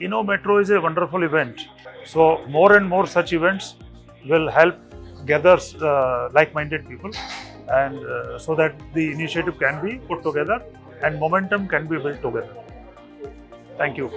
Inno Metro is a wonderful event. So more and more such events will help gather uh, like-minded people and uh, so that the initiative can be put together and momentum can be built together. Thank you.